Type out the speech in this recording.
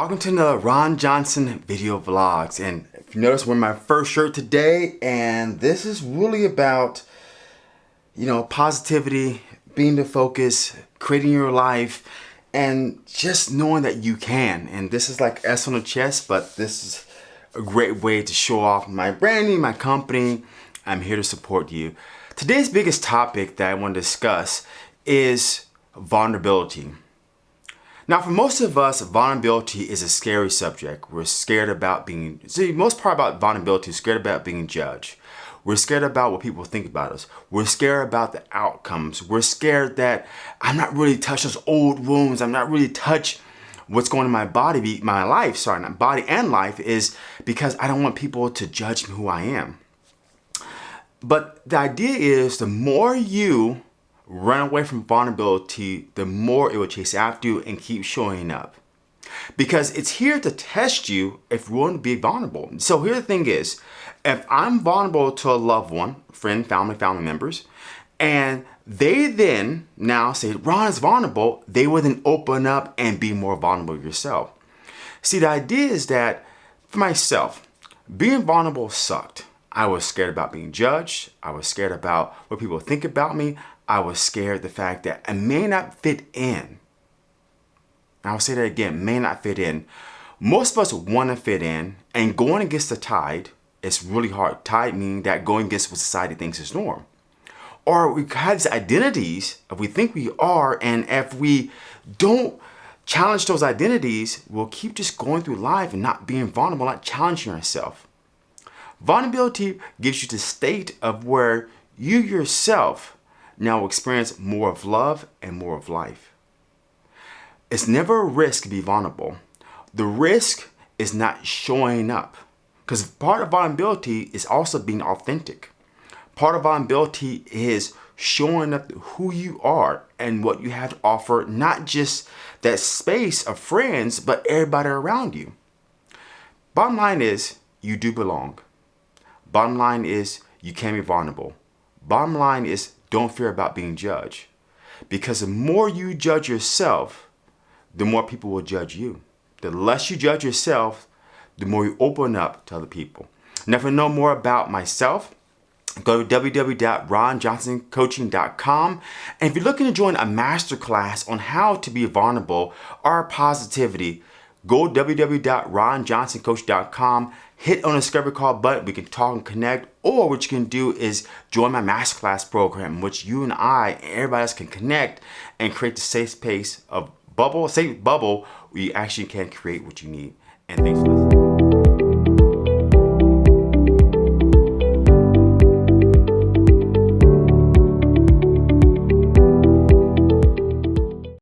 welcome to another Ron Johnson video vlogs. And if you notice, we're my first shirt today, and this is really about, you know, positivity, being the focus, creating your life, and just knowing that you can. And this is like S on the chest, but this is a great way to show off my branding, my company. I'm here to support you. Today's biggest topic that I want to discuss is vulnerability. Now, for most of us, vulnerability is a scary subject. We're scared about being, see, most part about vulnerability is scared about being judged. We're scared about what people think about us. We're scared about the outcomes. We're scared that I'm not really touch those old wounds. I'm not really touch what's going on in my body, my life, sorry, not body and life is because I don't want people to judge me who I am. But the idea is the more you run away from vulnerability, the more it will chase after you and keep showing up. Because it's here to test you if you want to be vulnerable. So here the thing is, if I'm vulnerable to a loved one, friend, family, family members, and they then now say, Ron is vulnerable, they will then open up and be more vulnerable yourself. See, the idea is that for myself, being vulnerable sucked. I was scared about being judged. I was scared about what people think about me. I was scared the fact that I may not fit in. I'll say that again, may not fit in. Most of us want to fit in and going against the tide is really hard. Tide meaning that going against what society thinks is norm. Or we have these identities we think we are and if we don't challenge those identities, we'll keep just going through life and not being vulnerable, not challenging ourselves. Vulnerability gives you the state of where you yourself now experience more of love and more of life. It's never a risk to be vulnerable. The risk is not showing up. Because part of vulnerability is also being authentic. Part of vulnerability is showing up who you are and what you have to offer, not just that space of friends, but everybody around you. Bottom line is, you do belong. Bottom line is, you can be vulnerable. Bottom line is, don't fear about being judged. Because the more you judge yourself, the more people will judge you. The less you judge yourself, the more you open up to other people. Now, know more about myself, go to www.ronjohnsoncoaching.com. And if you're looking to join a masterclass on how to be vulnerable or positivity, go www.ronjohnsoncoach.com, hit on the discovery call button, we can talk and connect, or what you can do is join my masterclass program, which you and I and everybody else can connect and create the safe space of bubble, safe bubble where you actually can create what you need. And thanks for listening.